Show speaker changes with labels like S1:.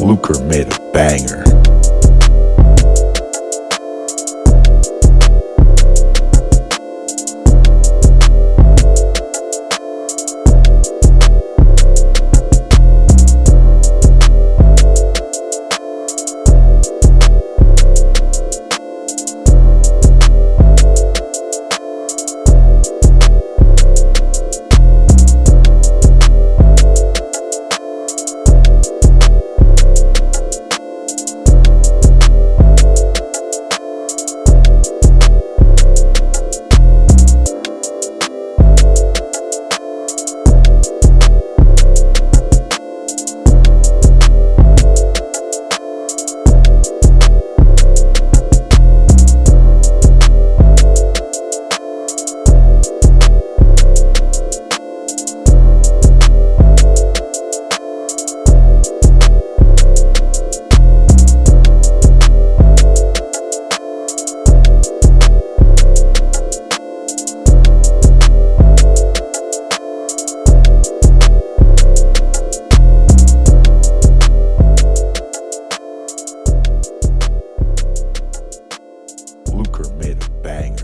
S1: Luker made a banger. banger.